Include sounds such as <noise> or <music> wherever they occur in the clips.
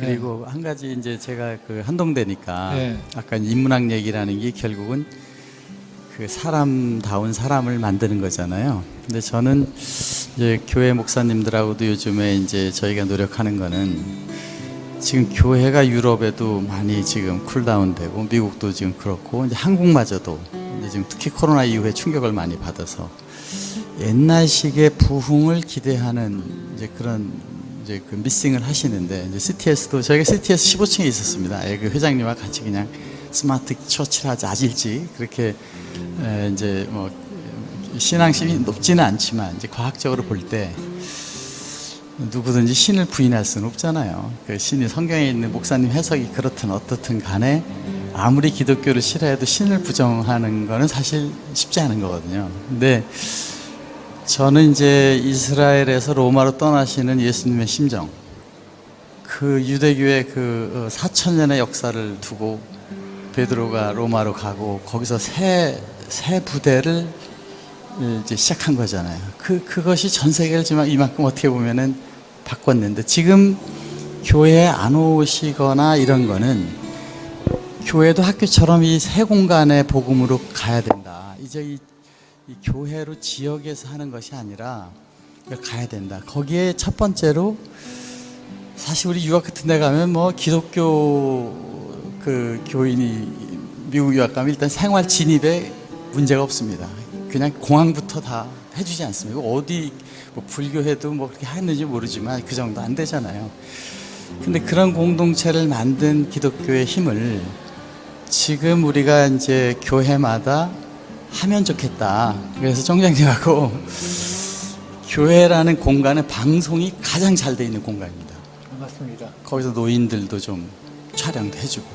그리고 한 가지 이제 제가 그 한동대니까 네. 아까 인문학 얘기라는 게 결국은 그 사람다운 사람을 만드는 거잖아요. 근데 저는 이제 교회 목사님들하고도 요즘에 이제 저희가 노력하는 거는 지금 교회가 유럽에도 많이 지금 쿨다운되고 미국도 지금 그렇고 이제 한국마저도 이제 지금 특히 코로나 이후에 충격을 많이 받아서 옛날식의 부흥을 기대하는 이제 그런 이제 그 미싱을 하시는데 이제 CTS도 저희가 CTS 15층에 있었습니다. 예, 그 회장님과 같이 그냥 스마트 처치를 하자 아질지 그렇게 에, 이제 뭐 신앙심이 높지는 않지만 이제 과학적으로 볼 때 누구든지 신을 부인할 수는 없잖아요. 그 신이 성경에 있는 목사님 해석이 그렇든 어떻든 간에 아무리 기독교를 싫어해도 신을 부정하는 거는 사실 쉽지 않은 거거든요. 근데 저는 이제 이스라엘에서 로마로 떠나시는 예수님의 심정, 그 유대교의 그 4천 년의 역사를 두고 베드로가 로마로 가고 거기서 새, 새 부대를 이제 시작한 거잖아요. 그, 그것이 전 세계를 이만큼 어떻게 보면은 바꿨는데 지금 교회에 안 오시거나 이런 거는 교회도 학교처럼 이 새 공간의 복음으로 가야 된다. 이제 이, 이 교회로 지역에서 하는 것이 아니라 가야 된다. 거기에 첫 번째로 사실 우리 유학 같은 데 가면 뭐 기독교 그 교인이 미국 유학 가면 일단 생활 진입에 문제가 없습니다. 그냥 공항부터 다 해주지 않습니까? 어디 뭐 불교해도 뭐 그렇게 했는지 모르지만 그 정도 안 되잖아요. 근데 그런 공동체를 만든 기독교의 힘을 지금 우리가 이제 교회마다 하면 좋겠다. 그래서 정장님하고 교회라는 공간은 방송이 가장 잘 돼 있는 공간입니다. 맞습니다. 거기서 노인들도 좀 촬영도 해주고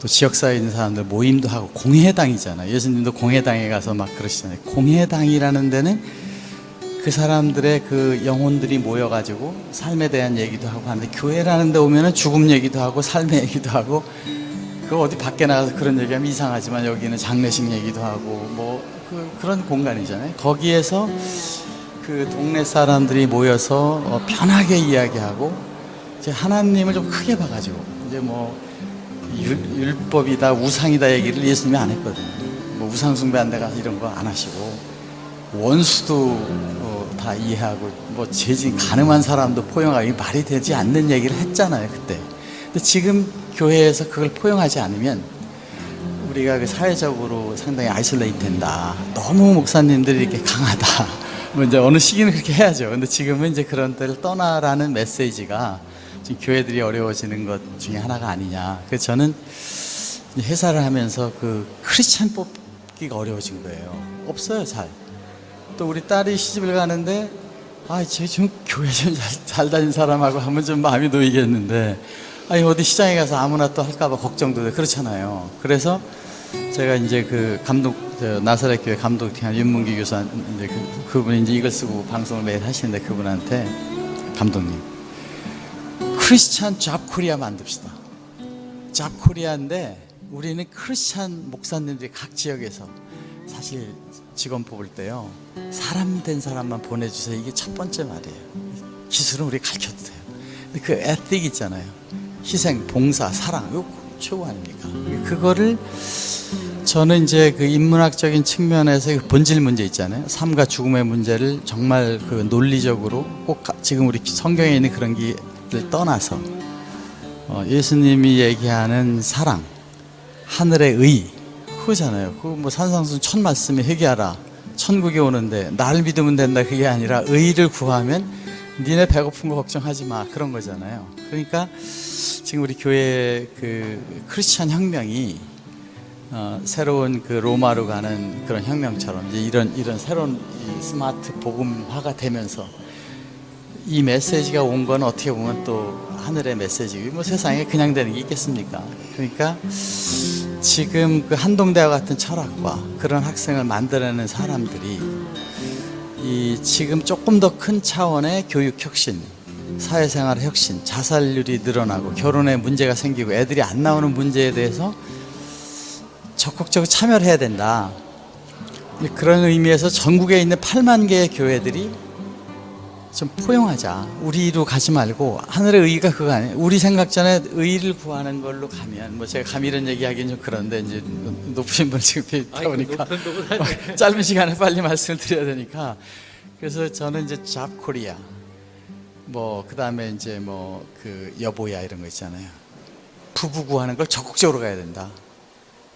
또 지역사회에 있는 사람들 모임도 하고 공회당이잖아요. 예수님도 공회당에 가서 막 그러시잖아요. 공회당이라는 데는 그 사람들의 그 영혼들이 모여가지고 삶에 대한 얘기도 하고 하는데 교회라는 데 오면 은 죽음 얘기도 하고 삶의 얘기도 하고 그 어디 밖에 나가서 그런 얘기하면 이상하지만 여기는 장례식 얘기도 하고 뭐 그, 그런 공간이잖아요. 거기에서 그 동네 사람들이 모여서 어, 편하게 이야기하고 이제 하나님을 좀 크게 봐가지고 이제 뭐 율, 율법이다 우상이다 얘기를 예수님이 안 했거든요. 뭐 우상 숭배한 데 가서 이런 거 안 하시고 원수도 어, 다 이해하고 뭐 재진 가늠한 사람도 포용하기 말이 되지 않는 얘기를 했잖아요 그때. 근데 지금 교회에서 그걸 포용하지 않으면 우리가 그 사회적으로 상당히 isolate 된다. 너무 목사님들이 이렇게 강하다. 뭐 이제 어느 시기는 그렇게 해야죠. 근데 지금은 이제 그런 데를 떠나라는 메시지가 지금 교회들이 어려워지는 것 중에 하나가 아니냐. 그래서 저는 회사를 하면서 그 크리스찬 뽑기가 어려워진 거예요. 없어요, 잘. 또 우리 딸이 시집을 가는데 아, 쟤 좀 교회 좀 잘 다닌 사람하고 하면 좀 마음이 놓이겠는데 아니 어디 시장에 가서 아무나 또 할까봐 걱정도 돼 그렇잖아요. 그래서 제가 이제 그 감독 저 나사렛 교회 감독팀 윤문기 교사 이제 그, 그분이 이제 이걸 쓰고 방송을 매일 하시는데 그분한테 감독님 크리스찬 잡 코리아 만듭시다. 잡 코리아인데 우리는 크리스찬 목사님들이 각 지역에서 사실 직원 뽑을 때요 사람 된 사람만 보내주세요 이게 첫 번째 말이에요. 기술은 우리 가르쳐도 돼요. 근데 그 에틱 있잖아요. 희생, 봉사, 사랑 이거 최고 아닙니까? 그거를 저는 이제 그 인문학적인 측면에서 그 본질 문제 있잖아요. 삶과 죽음의 문제를 정말 그 논리적으로 꼭 가- 지금 우리 성경에 있는 그런 길을 떠나서 어, 예수님이 얘기하는 사랑, 하늘의 의 그거잖아요. 그 뭐 산상순 첫 말씀에 회개하라. 천국에 오는데 나를 믿으면 된다 그게 아니라 의를 구하면 니네 배고픈 거 걱정하지 마 그런 거잖아요. 그러니까 지금 우리 교회 그 크리스천 혁명이 어, 새로운 그 로마로 가는 그런 혁명처럼 이제 이런 이런 새로운 이 스마트 복음화가 되면서 이 메시지가 온 건 어떻게 보면 또 하늘의 메시지고 뭐 세상에 그냥 되는 게 있겠습니까? 그러니까 지금 그 한동대와 같은 철학과 그런 학생을 만들어내는 사람들이 이 지금 조금 더 큰 차원의 교육 혁신, 사회생활 혁신, 자살률이 늘어나고 결혼에 문제가 생기고 애들이 안 나오는 문제에 대해서 적극적으로 참여를 해야 된다. 그런 의미에서 전국에 있는 8만 개의 교회들이 좀 포용하자. 우리로 가지 말고 하늘의 의가 그거 아니에요. 우리 생각 전에 의를 구하는 걸로 가면 뭐 제가 감히 이런 얘기하기는 좀 그런데 이제 높으신 분 지금 뵙다 보니까 <laughs> 짧은 시간에 빨리 말씀을 드려야 되니까 그래서 저는 이제 잡 코리아 뭐 그다음에 이제 뭐 그 여보야 이런 거 있잖아요. 부부 구하는 걸 적극적으로 가야 된다.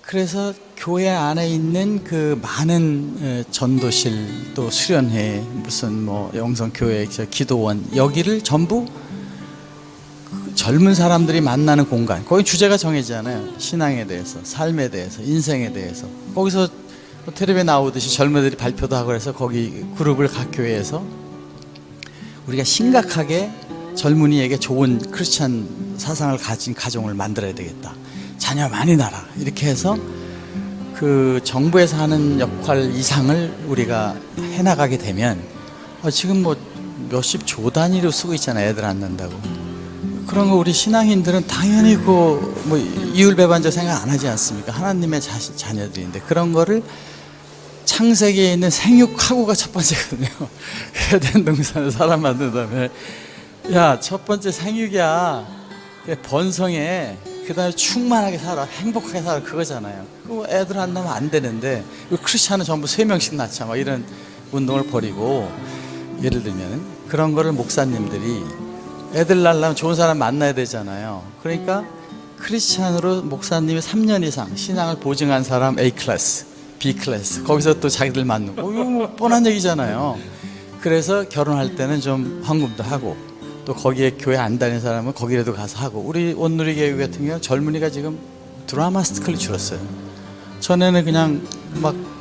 그래서 교회 안에 있는 그 많은 어, 전도실 또 수련회 무슨 뭐 영성 교회 저 기도원 여기를 전부 그 젊은 사람들이 만나는 공간. 거기 주제가 정해지잖아요. 신앙에 대해서 삶에 대해서 인생에 대해서. 거기서 뭐 텔레비에 나오듯이 젊은이들이 발표도 하고 그래서 거기 그룹을 각 교회에서 우리가 심각하게 젊은이에게 좋은 크리스찬 사상을 가진 가정을 만들어야 되겠다. 자녀 많이 낳아라. 이렇게 해서 그 정부에서 하는 역할 이상을 우리가 해나가게 되면 아, 지금 뭐 몇십 조 단위로 쓰고 있잖아요. 애들 안 낳는다고. 그런 거 우리 신앙인들은 당연히 그뭐 이율배반적 생각 안 하지 않습니까? 하나님의 자식 자녀들인데 그런 거를 창세기에 있는 생육하고가 첫 번째거든요. <laughs> 에덴 동산에 사람 만든 다음에 야 첫 번째 생육이야. 번성해. 그 다음에 충만하게 살아, 행복하게 살아 그거잖아요. 그 애들 안 낳으면 안 되는데 그 크리스천은 전부 세 명씩 낳자 막 이런 운동을 벌이고 예를 들면 그런 거를 목사님들이 애들 낳으려면 좋은 사람 만나야 되잖아요. 그러니까 크리스찬으로 목사님이 3년 이상 신앙을 보증한 사람 A 클래스, B 클래스 거기서 또 자기들 거 이거 뭐 뻔한 얘기잖아요. 그래서 결혼할 때는 좀 헌금도 하고 또 거기에 교회 안 다니는 사람은 거기라도 가서 하고 우리 온누리 교회 같은 경우 는 젊은이가 지금 드라마 school이 줄었어요. 전에는 그냥 막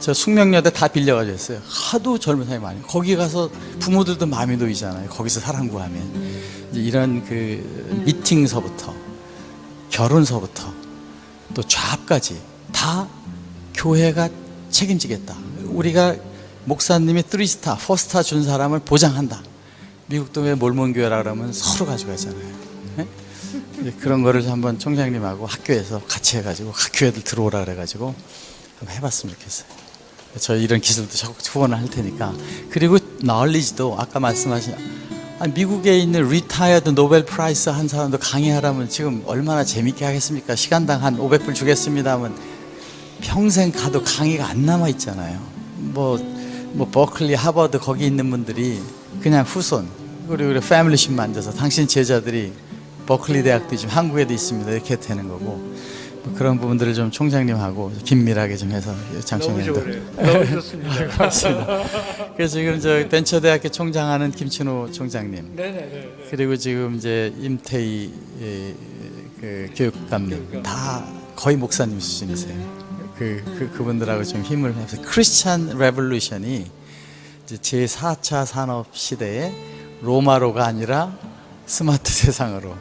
저 숙명여대 다 빌려가지고 했어요. 하도 젊은 사람이 많이. 거기 가서 부모들도 마음이 놓이잖아요. 거기서 사랑 구하면. 이런 그 미팅서부터 결혼서부터 또 좌합까지 다 교회가 책임지겠다. 우리가 목사님이 3스타, 4스타 준 사람을 보장한다. 미국도 왜 몰몬교회라 그러면 서로 가져가잖아요. 네? 그런 거를 한번 총장님하고 학교에서 같이 해가지고 학교 애들 들어오라 그래가지고 한번 해봤으면 좋겠어요. 저희 이런 기술도 적극 후원을 할 테니까 그리고 널리지도 아까 말씀하신 미국에 있는 retired Nobel Prize 한 사람도 강의하라면 지금 얼마나 재밌게 하겠습니까? 시간당 한 500불 주겠습니다 하면 평생 가도 강의가 안 남아 있잖아요. 뭐, 뭐 버클리, 하버드 거기 있는 분들이 그냥 후손 그리고 우리 familyship 만져서 당신 제자들이 버클리 대학도 지금 한국에도 있습니다 이렇게 되는 거고 뭐 그런 부분들을 좀 총장님하고 긴밀하게 좀 해서 총장님도. 너무 좋습니다. <laughs> 고맙습니다. 그래서 지금 저 벤처대학교 총장하는 김춘호 총장님 네네네. 그리고 지금 이제 임태희 예, 그 교육감님 다 거의 목사님 수준이세요. 그, 그 그분들하고 좀 힘을 해서 Christian revolution이 이 제제 4차 산업 시대에 로마로가 아니라 스마트 세상으로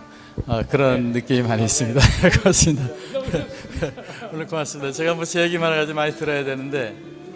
어, 그런 느낌이 많이 있습니다. <laughs> 고맙습니다. <laughs> 오늘 고맙습니다. 제가 뭐제 얘기만 해가지고 많이 들어야 되는데